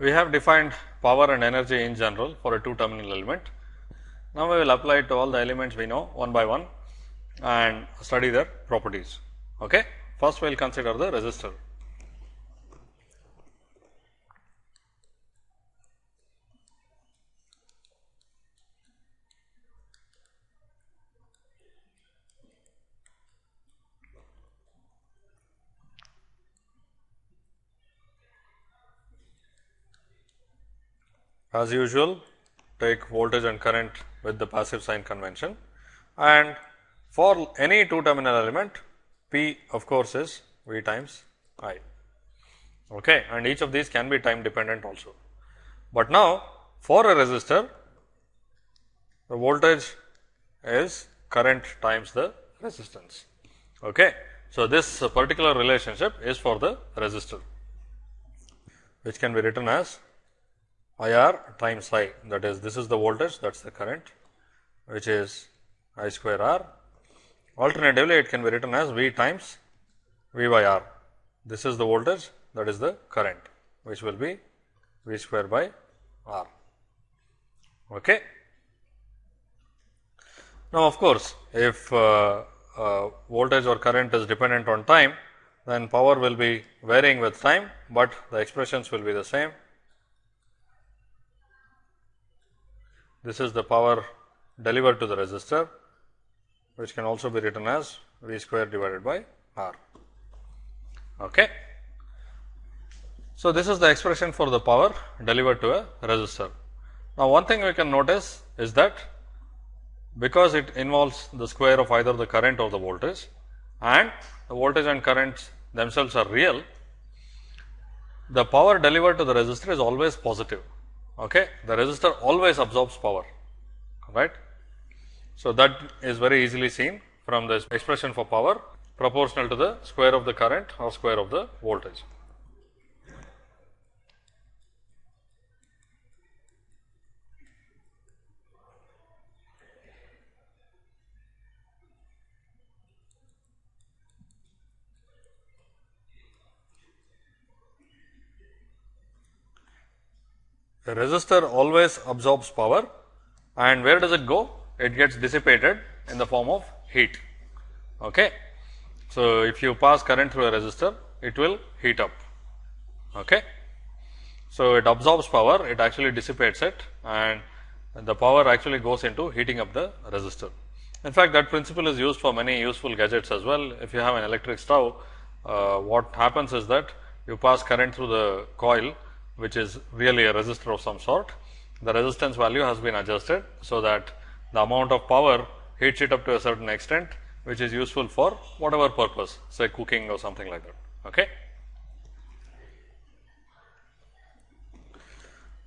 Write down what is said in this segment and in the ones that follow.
We have defined power and energy in general for a two terminal element. Now, we will apply it to all the elements we know one by one and study their properties. Okay. First, we will consider the resistor. As usual, take voltage and current with the passive sign convention and for any two terminal element P of course, is V times I okay, and each of these can be time dependent also. But now, for a resistor the voltage is current times the resistance. Okay. So, this particular relationship is for the resistor which can be written as I r times I that is this is the voltage that is the current which is I square r Alternatively, it can be written as V times V by R. This is the voltage that is the current which will be V square by R. Okay. Now, of course, if uh, uh, voltage or current is dependent on time, then power will be varying with time, but the expressions will be the same. This is the power delivered to the resistor which can also be written as V square divided by R. Okay. So, this is the expression for the power delivered to a resistor. Now, one thing we can notice is that because it involves the square of either the current or the voltage and the voltage and currents themselves are real, the power delivered to the resistor is always positive. Okay. The resistor always absorbs power, right. So, that is very easily seen from this expression for power proportional to the square of the current or square of the voltage. The resistor always absorbs power and where does it go? it gets dissipated in the form of heat. Okay. So, if you pass current through a resistor, it will heat up. Okay. So, it absorbs power, it actually dissipates it and the power actually goes into heating up the resistor. In fact, that principle is used for many useful gadgets as well. If you have an electric stove, uh, what happens is that you pass current through the coil, which is really a resistor of some sort. The resistance value has been adjusted, so that the amount of power heats it up to a certain extent which is useful for whatever purpose say cooking or something like that. Okay.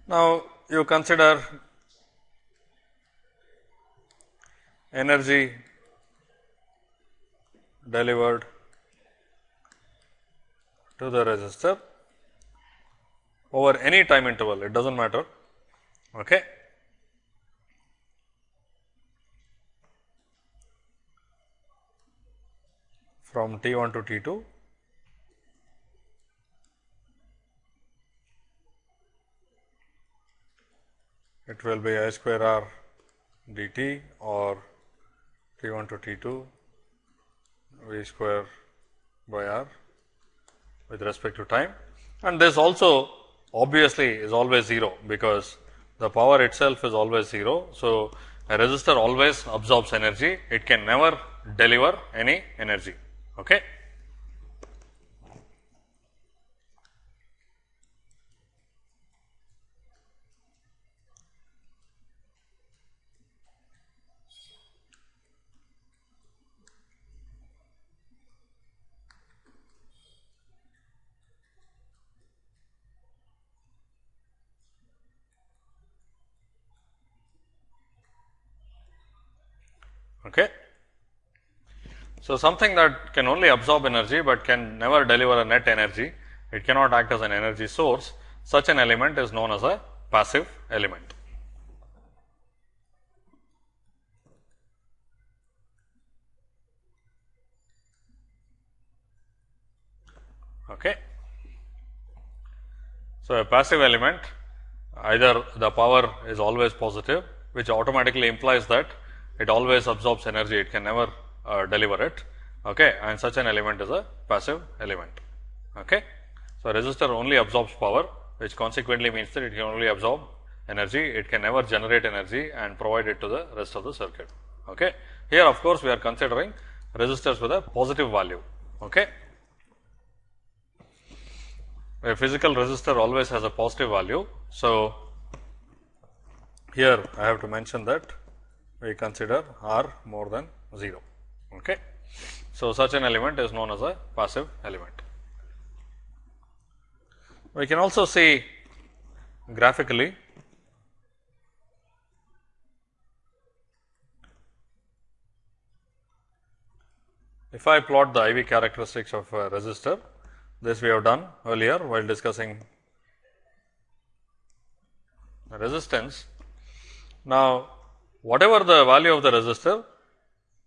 Now, you consider energy delivered to the resistor over any time interval it does not matter. Okay. from T 1 to T 2 it will be I square r dt or T 1 to T 2 V square by r with respect to time and this also obviously is always 0 because the power itself is always 0. So, a resistor always absorbs energy, it can never deliver any energy. Okay. Okay. So, something that can only absorb energy, but can never deliver a net energy, it cannot act as an energy source, such an element is known as a passive element. Okay. So, a passive element either the power is always positive which automatically implies that it always absorbs energy it can never uh, deliver it okay, and such an element is a passive element. Okay. So, resistor only absorbs power which consequently means that it can only absorb energy it can never generate energy and provide it to the rest of the circuit. Okay. Here of course, we are considering resistors with a positive value. Okay. A physical resistor always has a positive value. So, here I have to mention that we consider R more than 0. Okay. So, such an element is known as a passive element. We can also see graphically if I plot the IV characteristics of a resistor, this we have done earlier while discussing resistance. Now, whatever the value of the resistor,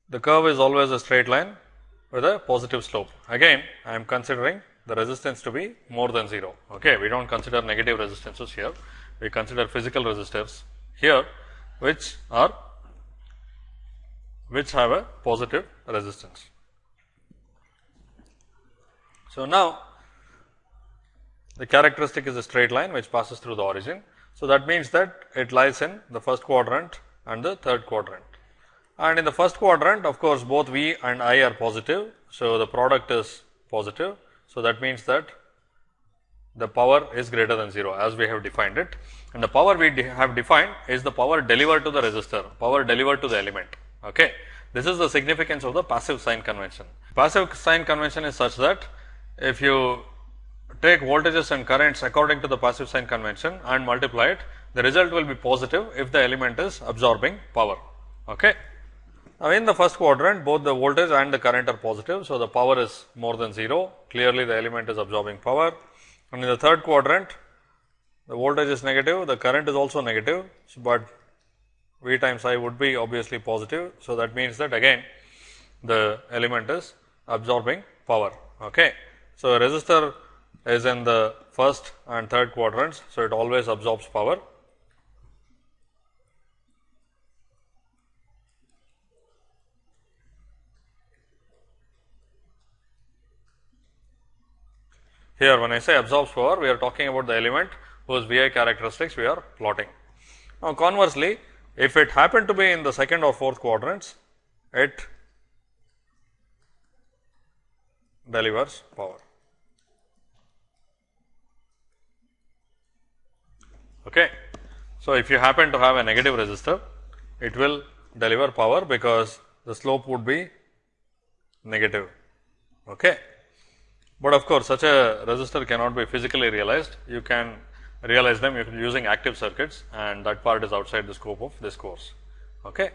the curve is always a straight line with a positive slope. Again, I am considering the resistance to be more than 0. Okay. We do not consider negative resistances here, we consider physical resistors here, which are which have a positive resistance. So, now the characteristic is a straight line which passes through the origin. So, that means that it lies in the first quadrant and the third quadrant. And in the first quadrant of course, both V and I are positive. So, the product is positive so, that means that the power is greater than 0 as we have defined it and the power we de have defined is the power delivered to the resistor, power delivered to the element. Okay. This is the significance of the passive sign convention. Passive sign convention is such that if you take voltages and currents according to the passive sign convention and multiply it, the result will be positive if the element is absorbing power. Okay. Now, in the first quadrant both the voltage and the current are positive. So, the power is more than 0 clearly the element is absorbing power and in the third quadrant the voltage is negative the current is also negative, so, but V times I would be obviously positive. So, that means that again the element is absorbing power. Okay. So, a resistor is in the first and third quadrants. So, it always absorbs power Here when I say absorbs power, we are talking about the element whose VI characteristics we are plotting. Now, conversely, if it happened to be in the second or fourth quadrants, it delivers power. Okay. So, if you happen to have a negative resistor, it will deliver power because the slope would be negative. Okay. But of course, such a resistor cannot be physically realized. You can realize them using active circuits and that part is outside the scope of this course. Okay.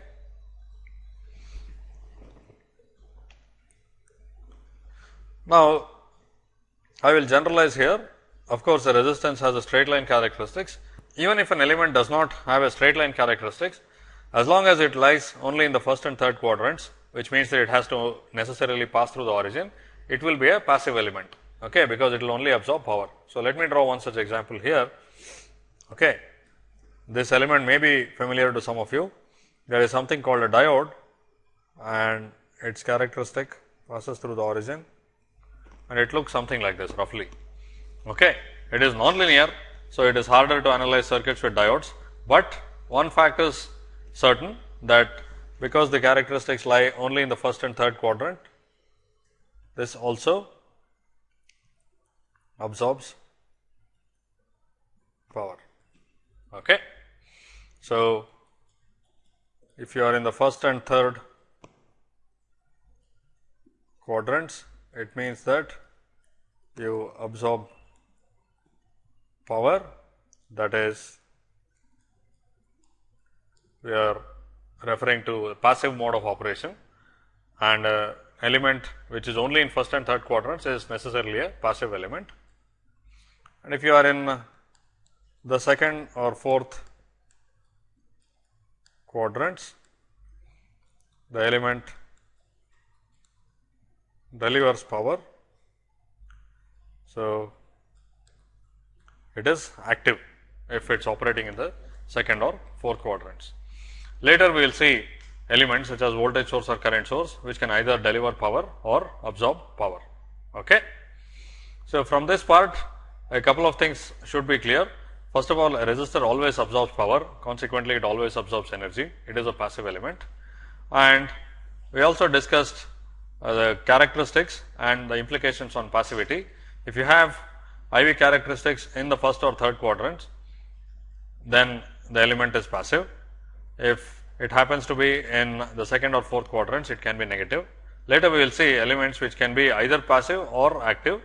Now, I will generalize here. Of course, the resistance has a straight line characteristics. Even if an element does not have a straight line characteristics, as long as it lies only in the first and third quadrants, which means that it has to necessarily pass through the origin, it will be a passive element okay, because it will only absorb power. So, let me draw one such example here. Okay. This element may be familiar to some of you. There is something called a diode and its characteristic passes through the origin and it looks something like this roughly. Okay. It is nonlinear. So, it is harder to analyze circuits with diodes, but one fact is certain that because the characteristics lie only in the first and third quadrant, this also absorbs power. Okay. So, if you are in the first and third quadrants, it means that you absorb power that is we are referring to passive mode of operation and uh, element which is only in first and third quadrants is necessarily a passive element. And if you are in the second or fourth quadrants, the element delivers power. So, it is active if it is operating in the second or fourth quadrants. Later we will see elements such as voltage source or current source which can either deliver power or absorb power. Okay. So, from this part a couple of things should be clear. First of all a resistor always absorbs power consequently it always absorbs energy it is a passive element and we also discussed uh, the characteristics and the implications on passivity. If you have IV characteristics in the first or third quadrants then the element is passive. If it happens to be in the second or fourth quadrants it can be negative. Later we will see elements which can be either passive or active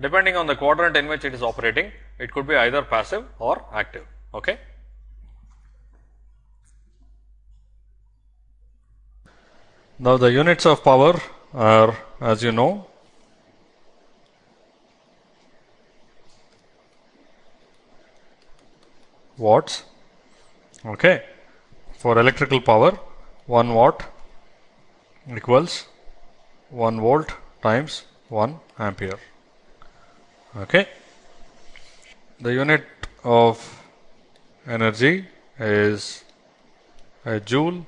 depending on the quadrant in which it is operating it could be either passive or active. Okay. Now, the units of power are as you know watts okay for electrical power 1 watt equals 1 volt times 1 ampere. Okay. The unit of energy is a joule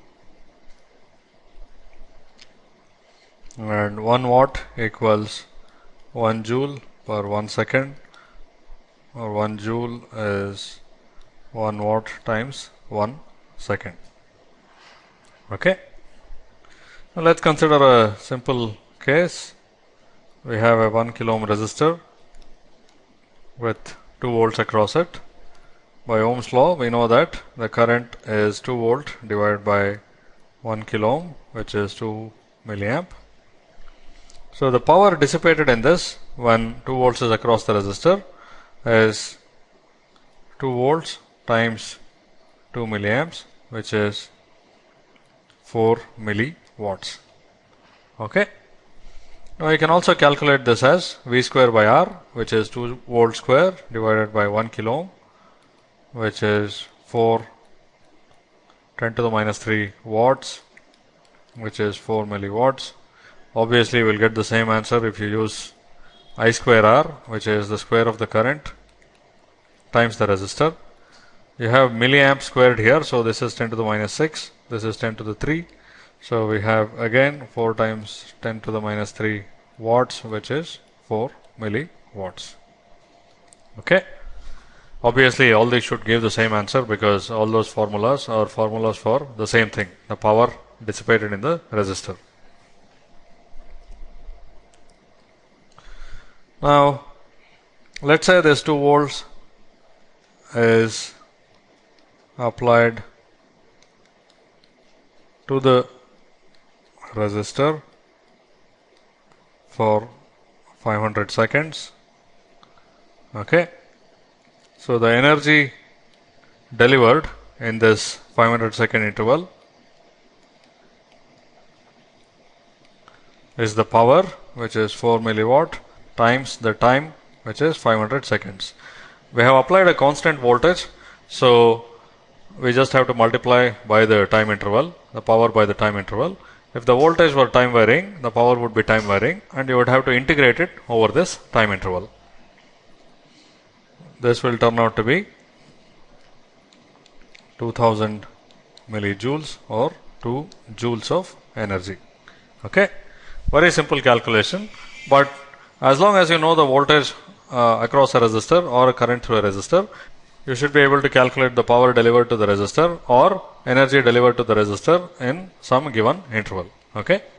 and 1 watt equals 1 joule per 1 second or 1 joule is 1 watt times 1 second. Okay. Now, let us consider a simple case. We have a 1 kilo ohm resistor with 2 volts across it. By Ohm's law, we know that the current is 2 volt divided by 1 kilo ohm, which is 2 milliamp. So, the power dissipated in this when 2 volts is across the resistor is 2 volts times 2 milliamps which is 4 milliwatts. Okay. Now, you can also calculate this as V square by R which is 2 volt square divided by 1 kilo ohm which is 4 10 to the minus 3 watts which is 4 milliwatts Obviously, we will get the same answer if you use I square R which is the square of the current times the resistor. You have milliamp squared here. So, this is 10 to the minus 6, this is 10 to the 3. So, we have again 4 times 10 to the minus 3 watts which is 4 milliwatts. Okay. Obviously, all these should give the same answer because all those formulas are formulas for the same thing the power dissipated in the resistor. Now, let us say this 2 volts is applied to the resistor for 500 seconds. Okay. So, the energy delivered in this 500 second interval is the power which is 4 milliwatt times the time which is 500 seconds. We have applied a constant voltage. So, we just have to multiply by the time interval, the power by the time interval. If the voltage were time varying, the power would be time varying and you would have to integrate it over this time interval. This will turn out to be 2000 millijoules or 2 joules of energy. Okay. Very simple calculation, but as long as you know the voltage uh, across a resistor or a current through a resistor, you should be able to calculate the power delivered to the resistor or energy delivered to the resistor in some given interval. Okay.